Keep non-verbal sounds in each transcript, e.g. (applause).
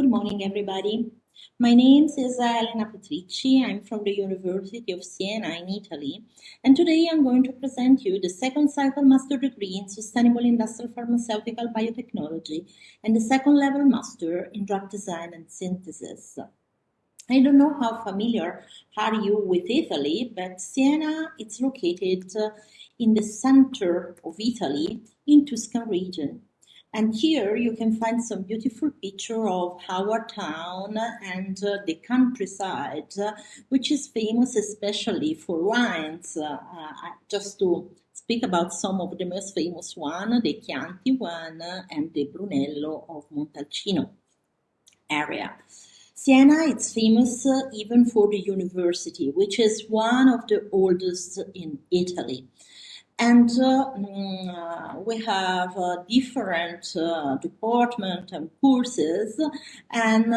Good morning, everybody. My name is Elena Petricci. I'm from the University of Siena in Italy. And today I'm going to present you the second cycle master degree in Sustainable Industrial Pharmaceutical Biotechnology and the second level master in Drug Design and Synthesis. I don't know how familiar are you with Italy, but Siena is located uh, in the center of Italy in Tuscan region. And here you can find some beautiful picture of our town and uh, the countryside, uh, which is famous especially for wines. Uh, just to speak about some of the most famous one, the Chianti one and the Brunello of Montalcino area. Siena is famous uh, even for the university, which is one of the oldest in Italy. And uh, mm, we have uh, different uh, department and courses, and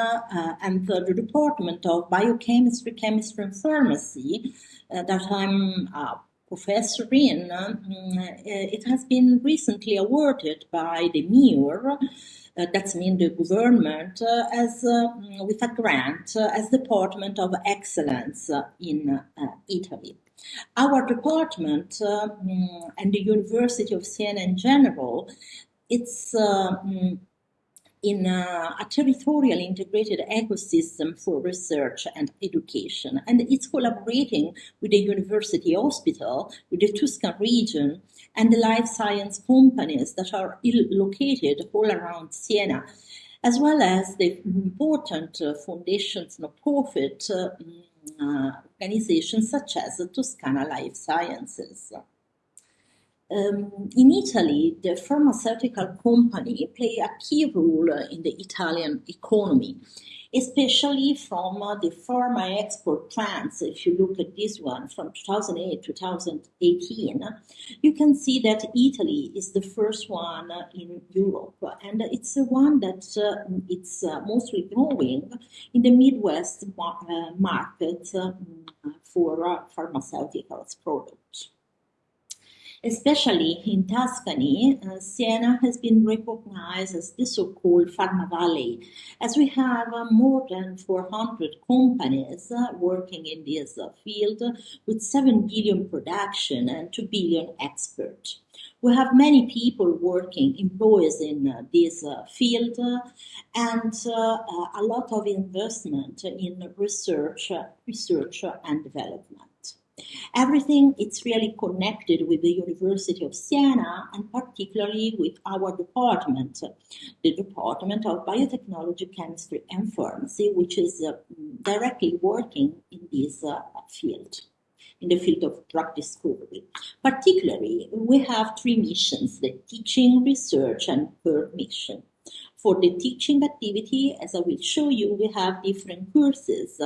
and the, department of biochemistry, chemistry, and pharmacy that I'm professor in, mm, it has been recently awarded by the MIUR, uh, that's mean the government, uh, as uh, with a grant as Department of Excellence in Italy. Our department mm, and the University of Siena in general, it's mm, in a, a, territorial integrated ecosystem for research and education. And it's collaborating with the university hospital, with the Tuscan region, and the life science companies that are located all around Siena, as well as the important uh, foundations, no profit. Uh, uh, organizations such as Toscana Life Sciences. Um, in Italy, the pharmaceutical company play a key role in the Italian economy especially from uh, the pharma export trends. If you look at this one from 2008 to 2018, you can see that Italy is the first one in Europe, and it's the one that uh, it's uh, mostly growing in the Midwest uh, market uh, for uh, pharmaceuticals products. Especially in Tuscany, uh, Siena has been recognized as the so-called Pharma Valley, as we have uh, more than 400 companies uh, working in this uh, field with 7 billion production and 2 billion export. We have many people working, employees in uh, this uh, field, and a lot of investment in research, research and development. Everything is really connected with the University of Siena and particularly with our department, the Department of Biotechnology, Chemistry and Pharmacy, which is uh, directly working in this uh, field in the field of drug discovery. Particularly, we have three missions, the teaching, research, and third mission. For the teaching activity, as I will show you, we have different courses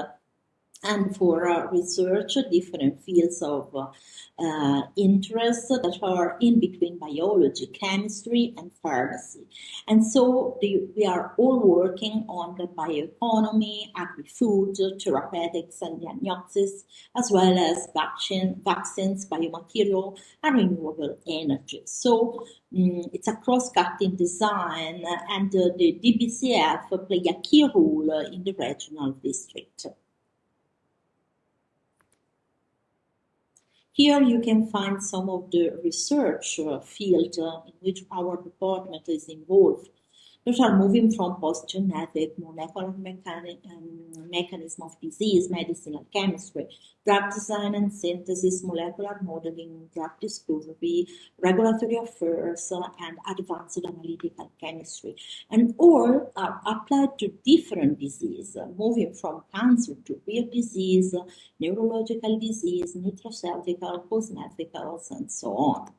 and for uh, research, different fields of uh, interest that are in between biology, chemistry, and pharmacy. And so the, we are all working on the bioeconomy, agri-food, therapeutics, and diagnosis, as well as vaccine, vaccines, biomaterial, and renewable energy. So um, it's a cross-cutting design, and uh, the DBCF play a key role in the regional district. Here you can find some of the research uh, field uh, in which our department is involved are moving from post-genetic, molecular mechani um, mechanism of disease, medicinal chemistry, drug design and synthesis, molecular modeling, drug discovery, regulatory affairs, uh, and advanced analytical chemistry. And all are applied to different diseases, uh, moving from cancer to rare disease, neurological disease, nutraceutical, cosmeticals, and so on.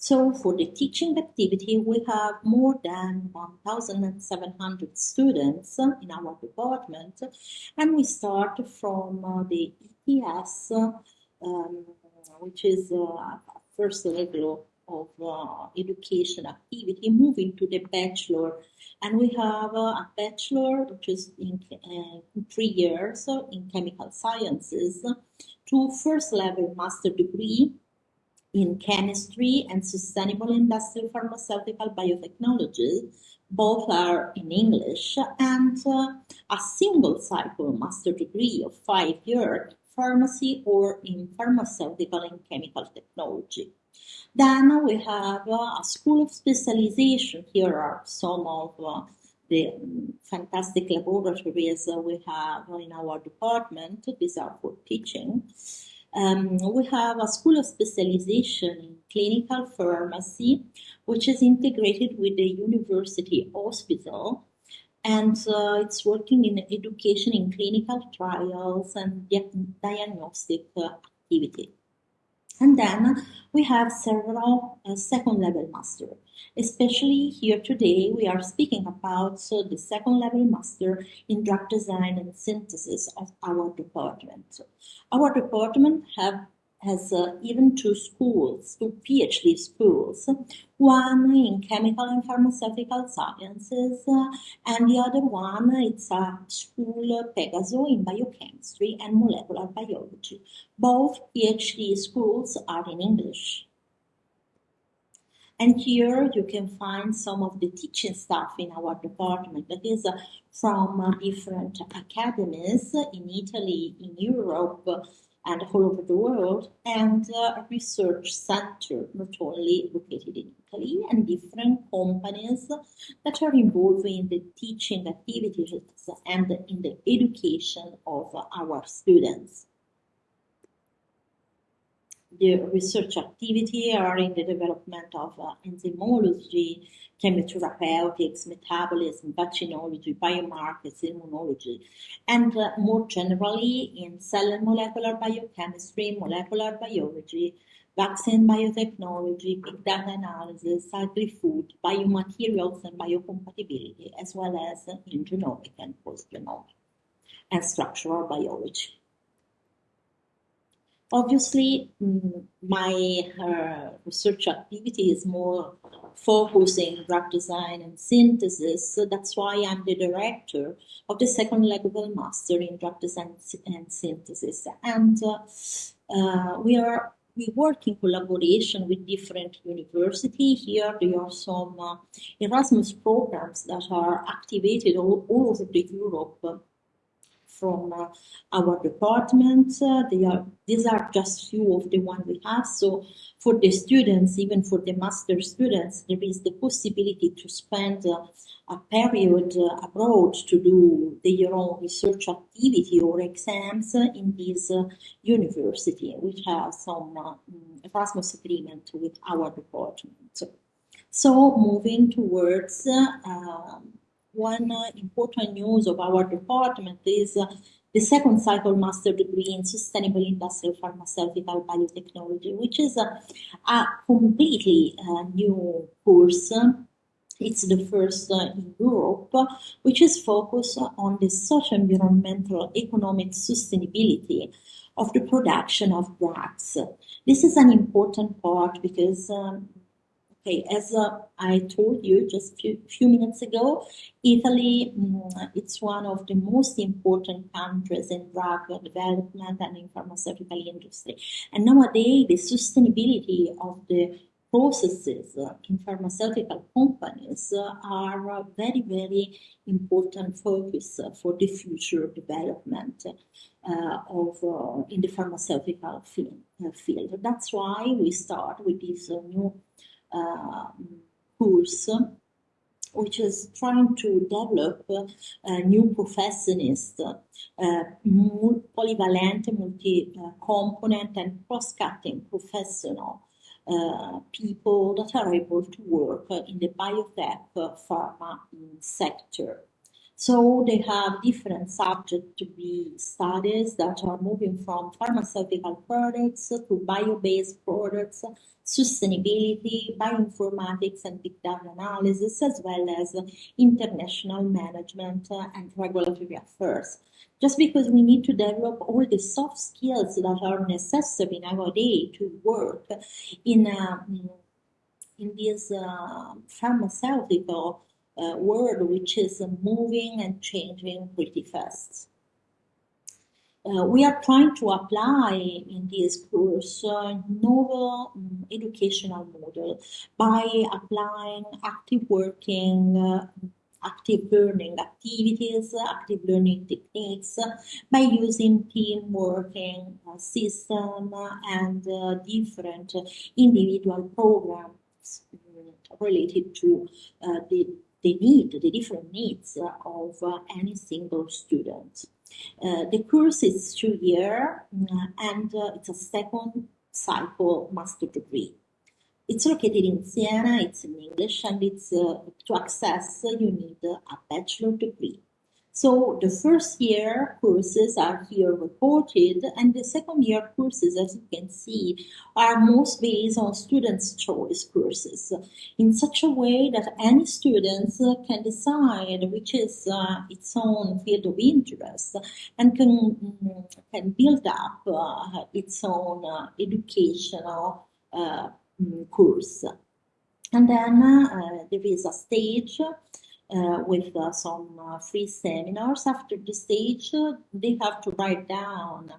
So for the teaching activity, we have more than 1,700 students in our department, and we start from uh, the ETS, um, which is uh, first level of uh, education activity, moving to the bachelor. And we have uh, a bachelor, which is in, uh, three years in chemical sciences, to first level master degree in chemistry and sustainable industrial pharmaceutical biotechnology, Both are in English and uh, a single cycle master degree of five years pharmacy or in pharmaceutical and chemical technology. Then we have uh, a school of specialization. Here are some of uh, the fantastic laboratories we have in our department. These are for teaching. Um, we have a school of specialization in clinical pharmacy, which is integrated with the university hospital. And uh, it's working in education in clinical trials and diagnostic uh, activity. And then we have several uh, second level master. Especially here today, we are speaking about so the second level master in drug design and synthesis of our department. Our department have has uh, even two schools, two PhD schools, one in chemical and pharmaceutical sciences, uh, and the other one it's a school Pegaso in biochemistry and molecular biology. Both PhD schools are in English. And here you can find some of the teaching staff in our department that is uh, from uh, different academies in Italy, in Europe, and all over the world, and uh, a research center not only located in Italy, and different companies that are involved in the teaching activities and in the education of our students. The research activity are in the development of uh, enzymology, chemotherapeutics, metabolism, vaccinology, biomarkers, immunology, and uh, more generally in cell and molecular biochemistry, molecular biology, vaccine biotechnology, big data analysis, agri-food, biomaterials and biocompatibility, as well as in genomic and post-genomic and structural biology. Obviously, mm, my uh, research activity is more focusing drug design and synthesis. So that's why I'm the director of the second level master in drug design and synthesis. And uh, uh, we are we work in collaboration with different universities. Here there are some uh, Erasmus programs that are activated all, all over Europe from uh, our department. Uh, they are, these are just few of the ones we have. So for the students, even for the master students, there is the possibility to spend uh, a period abroad to do their own research activity or exams in this university, which has some uh, Erasmus agreement with our department. So moving towards um, one uh, important news of our department is uh, the second cycle master degree in sustainable industrial pharmaceutical biotechnology, which is a, a completely uh, new course. It's the first uh, in Europe, which is focused on the social, environmental, economic sustainability of the production of drugs. This is an important part because um, Okay, as uh, I told you just a few, few minutes ago, Italy, um, it's one of the most important countries in drug development and in pharmaceutical industry. And nowadays, the sustainability of the processes uh, in pharmaceutical companies uh, are a very, very important focus uh, for the future development uh, of uh, in the pharmaceutical field. That's why we start with this new course which is trying to develop a new professionist, uh, polyvalent, multi-component and cross-cutting professional uh, people that are able to work in the biotech pharma sector. So they have different subjects to be studies that are moving from pharmaceutical products to bio-based products, sustainability, bioinformatics and big data analysis, as well as international management and regulatory affairs. Just because we need to develop all the soft skills that are necessary nowadays to work in, uh, in this uh, pharmaceutical uh, world which is moving and changing pretty fast. Uh, we are trying to apply in this course uh, novel um, educational model by applying active working, uh, active learning activities, active learning techniques by using team working uh, system and uh, different individual programs um, related to uh, the, the need, the different needs of any single student. Uh, the course is two year uh, and uh, it's a second cycle master degree. It's located in Siena, it's in English, and it's to access you need a bachelor degree. So the first year courses are here reported and the second year courses, as you can see, are most based on students' choice courses in such a way that any students can decide which is uh, its own field of interest and can, can build up uh, its own uh, educational uh, mm, course. And then uh, there is a stage with uh, some uh, free seminars. After the stage, uh, they have to write down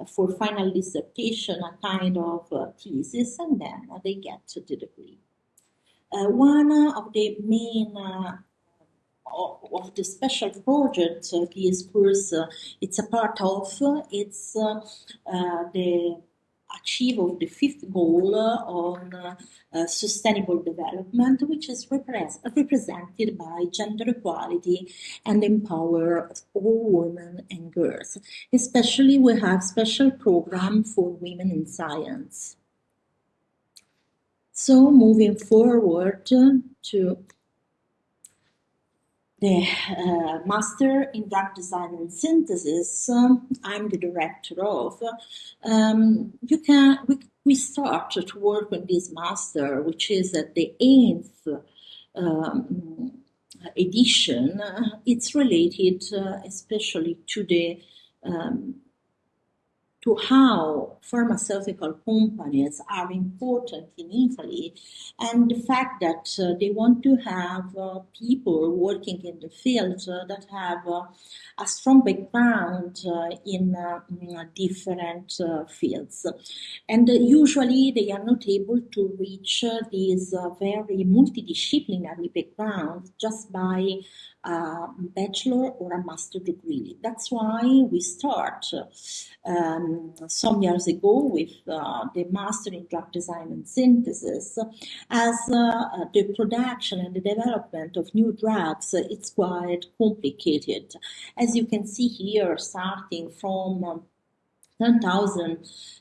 uh, for final dissertation a kind of uh, thesis and then they get to the degree. one of the main of the special project this course it's a part of it's the achieve of the fifth goal on uh, sustainable development, which is repre represented by gender equality and empower all women and girls. Especially we have special program for women in science. So moving forward to the uh, master in drug design and synthesis um, I'm the director of um, you can we, we start to work on this master which is at the eighth um, edition. It's related uh, especially to the um, to how pharmaceutical companies are important in Italy and the fact that uh, they want to have uh, people working in the field uh, that have uh, a strong background uh, in, uh, in different fields. And usually they are not able to reach these very multidisciplinary backgrounds just by a bachelor or a master degree. That's why we start um, some years ago with uh, the master in drug design and synthesis as uh, the production and the development of new drugs it's quite complicated as you can see here starting from um, 10,000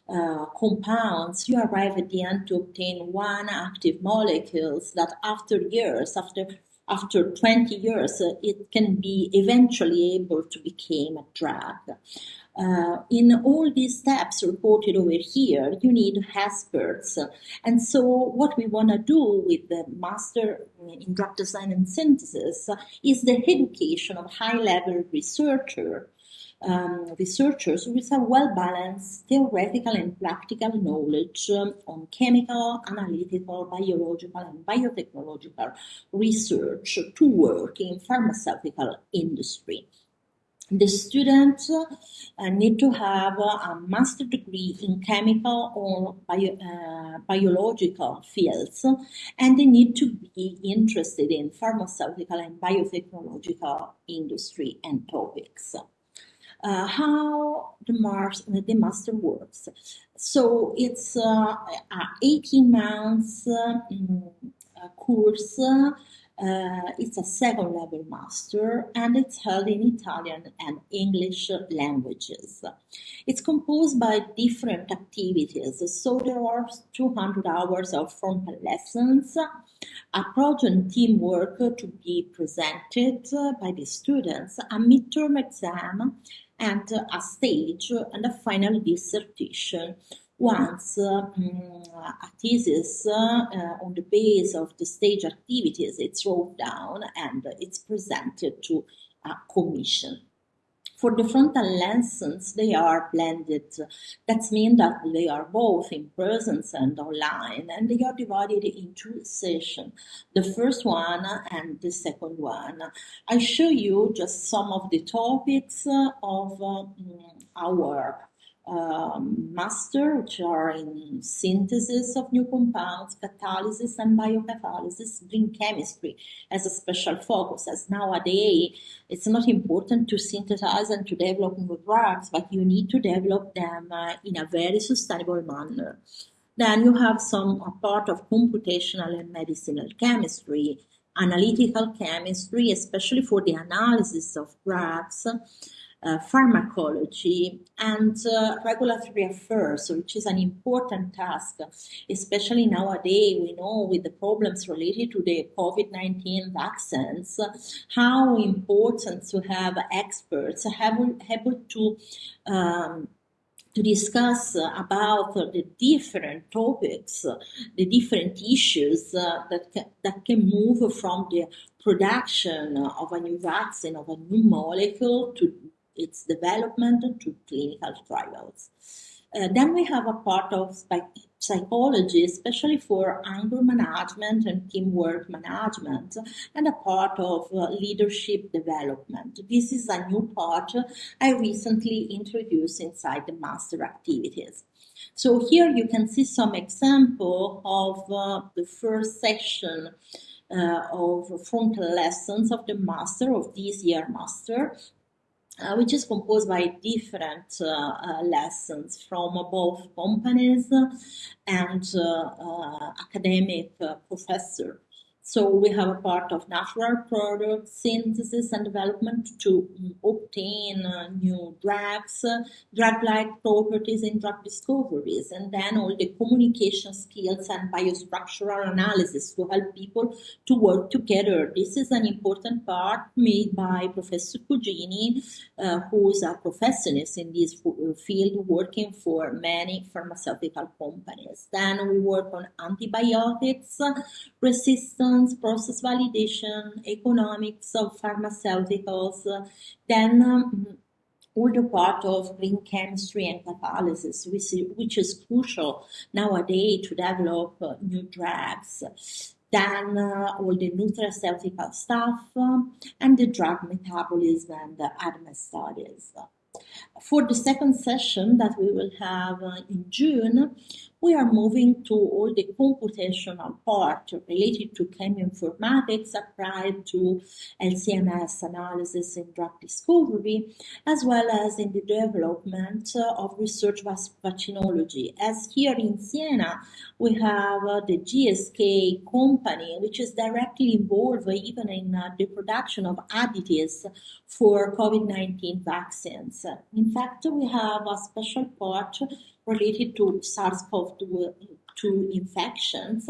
uh, compounds, you arrive at the end to obtain one active molecules that after years, after after 20 years, it can be eventually able to become a drug. Uh, in all these steps reported over here, you need experts. And so what we want to do with the Master in Drug Design and Synthesis is the education of high-level researcher um, researchers with a well-balanced theoretical and practical knowledge um, on chemical, analytical, biological, and biotechnological research to work in pharmaceutical industry. The students uh, need to have a master degree in chemical or bio, uh, biological fields, and they need to be interested in pharmaceutical and biotechnological industry and topics uh, how the, Mars, the master works. So it's uh, 18 months uh, course. Uh, it's a second level master and it's held in Italian and English languages. It's composed by different activities, so there are 200 hours of frontal lessons, a project teamwork to be presented by the students, a midterm exam, and a stage and a final dissertation once um, a thesis uh, on the base of the stage activities it's wrote down and it's presented to a commission. For the frontal lessons, they are blended. That means that they are both in presence and online, and they are divided in two sessions. The first one and the second one. I show you just some of the topics of uh, our um, master, which are in synthesis of new compounds, catalysis and biocatalysis, green chemistry as a special focus. As nowadays, it's not important to synthesize and to develop new drugs, but you need to develop them uh, in a very sustainable manner. Then you have some a part of computational and medicinal chemistry, analytical chemistry, especially for the analysis of drugs, uh, pharmacology and uh, regulatory affairs, which is an important task, especially nowadays. We know with the problems related to the COVID 19 vaccines, how important to have experts able, able to um, to discuss about the different topics, the different issues uh, that, can, that can move from the production of a new vaccine, of a new molecule, to its development to clinical trials. Uh, then we have a part of psychology, especially for anger management and teamwork management, and a part of uh, leadership development. This is a new part I recently introduced inside the master activities. So here you can see some example of uh, the first session uh, of frontal lessons of the master of this year master uh, which is composed by different uh, uh, lessons from both companies and uh, uh, academic uh, professors. So we have a part of natural product synthesis and development to obtain uh, new drugs, uh, drug-like properties in drug discoveries, and then all the communication skills and biostructural analysis to help people to work together. This is an important part made by Professor Cugini, uh, who is a professor in this field working for many pharmaceutical companies. Then we work on antibiotics, resistance process validation, economics of pharmaceuticals, then um, all the part of green chemistry and catalysis, which, which is crucial nowadays to develop uh, new drugs. Then uh, all the nutraceutical stuff um, and the drug metabolism and the ADME studies. For the second session that we will have uh, in June, we are moving to all the computational part related to chemoinformatics applied to LCMS analysis in drug discovery, as well as in the development of research vaccinology. As here in Siena, we have uh, the GSK company, which is directly involved even in uh, the production of additives for COVID-19 vaccines. In fact, we have a special part related to SARS-CoV-2 infections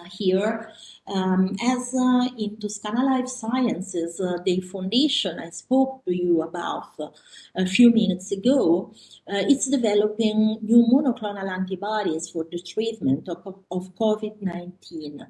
uh, here. Um, as uh, in Toscana Life Sciences, uh, the foundation I spoke to you about uh, a few minutes ago, uh, it's developing new monoclonal antibodies for the treatment of, of COVID 19. Uh,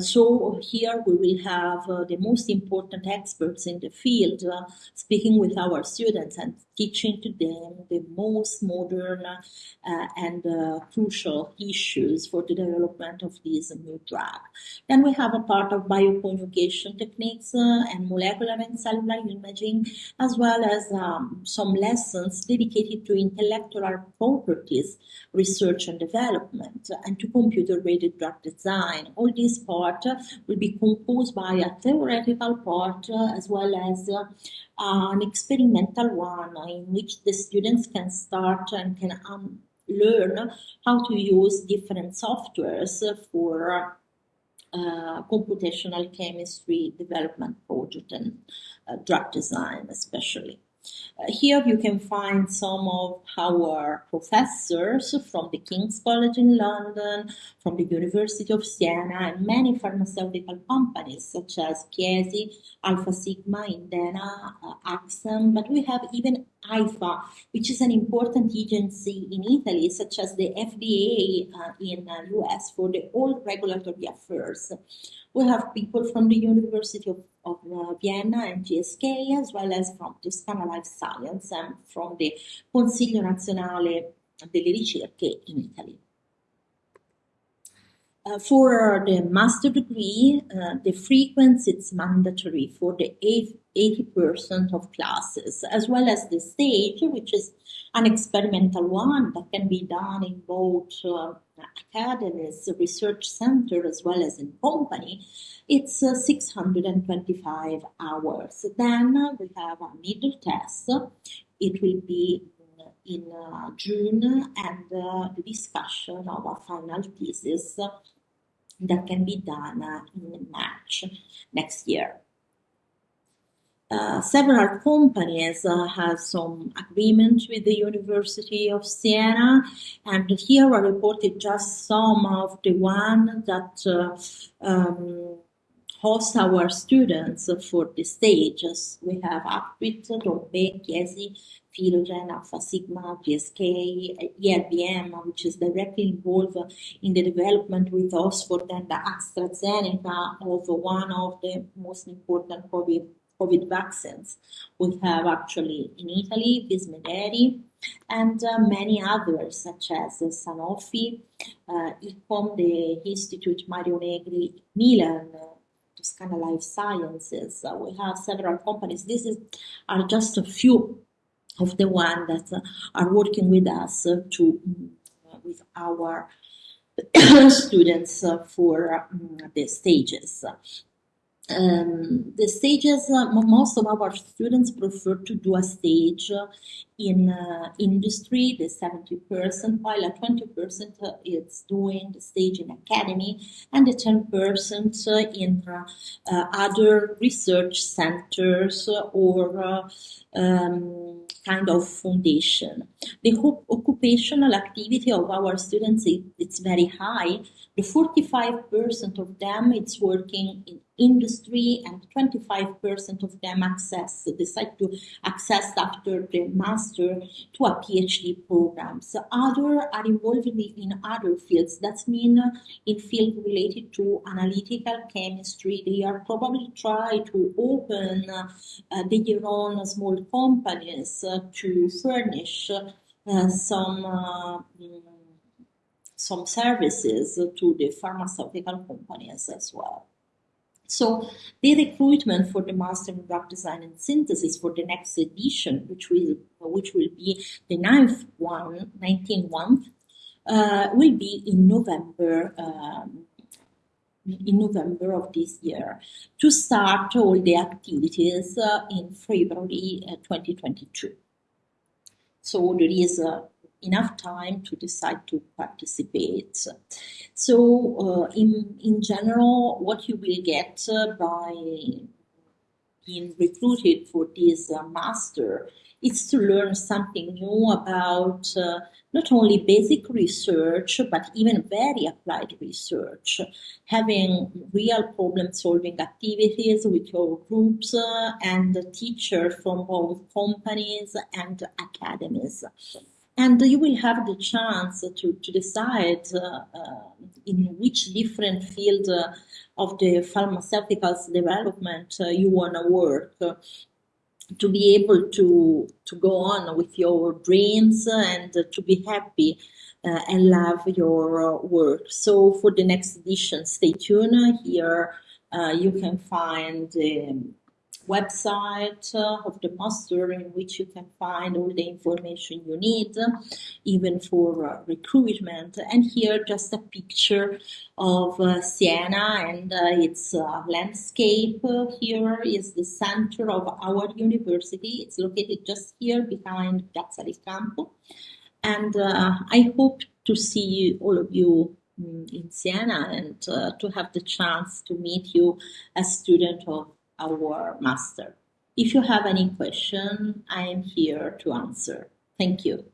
so here we will have uh, the most important experts in the field uh, speaking with our students and teaching to them the most modern uh, and uh, crucial issues for the development of this new drug. Then we have a part of bioconjugation techniques uh, and molecular and cellular imaging, as well as um, some lessons dedicated to intellectual properties research and development and to computer-aided drug design. All this part will be composed by a theoretical part uh, as well as uh, an experimental one in which the students can start and can um, learn how to use different softwares for uh, computational chemistry development project and uh, drug design especially. Uh, here you can find some of our professors from the King's College in London, from the University of Siena, and many pharmaceutical companies such as Chiesi, Alfasigma, Indena, uh, Axxam, but we have even AIFA, which is an important agency in Italy, such as the FDA uh, in the US for the all regulatory affairs. We have people from the University of of uh, Vienna and GSK, as well as from Toscana Life Science and from the Consiglio Nazionale delle Ricerche in Italy. Uh, for the master degree, uh, the frequency is mandatory for the 80% of classes, as well as the stage, which is an experimental one that can be done in both uh, academies, research center, as well as in company. It's uh, 625 hours. Then we have a middle test. It will be in uh, June and uh, the discussion of a final thesis that can be done in March next year. Uh, several companies uh, have some agreement with the University of Siena, and here I reported just some of the one that uh, um, host our students for the stages. We have Aptuit, Dompé, Chiesi, Philogen, Alfasigma, GSK, IRBM, which is directly involved in the development with Oxford and AstraZeneca of one of the most important COVID, COVID vaccines. We have actually in Italy, Vismederi, and uh, many others such as Sanofi, uh, ICOM, the Institute Mario Negri, Milan, Toscana Life Sciences. Uh, we have several companies. This is, are just a few of the ones that uh, are working with us uh, to uh, with our (coughs) students uh, for um, the stages. Um, the stages, uh, most of our students prefer to do a stage in uh, industry, the 70%, while a 20% uh, is doing the stage in academy, and the 10% uh, in uh, uh, other research centers or um, kind of foundation. The occupational activity of our students is it's very high. The 45% of them it's working in industry and 25% of them access decide to access after the master to a PhD program. So other are involved in other fields. That means in field related to analytical chemistry. They are probably try to open uh, their own small companies uh, to furnish uh, some uh, some services to the pharmaceutical companies as well. So the recruitment for the Master in Drug Design and Synthesis for the next edition, which will which will be the ninth one, 19th one, uh, will be in November. Um, in November of this year to start all the activities uh, in February uh, 2022. So there is uh, enough time to decide to participate. So, uh, in, in general, what you will get uh, by being recruited for this uh, master is to learn something new about uh, not only basic research, but even very applied research, having real problem solving activities with your groups uh, and teachers from both companies and academies and you will have the chance to, to decide uh, uh, in which different field uh, of the pharmaceuticals development uh, you want to work uh, to be able to to go on with your dreams and to be happy uh, and love your work. So for the next edition stay tuned. Here you can find um, website uh, of the master in which you can find all the information you need, even for uh, recruitment. And here just a picture of uh, Siena and uh, its uh, landscape. Here is the center of our university. It's located just here behind Piazza del Campo. And uh, I hope to see all of you mm, in Siena and to have the chance to meet you as student of our master. If you have any question, I am here to answer. Thank you.